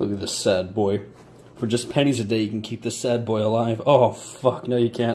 Look at this sad boy. For just pennies a day, you can keep this sad boy alive. Oh, fuck, no you can't.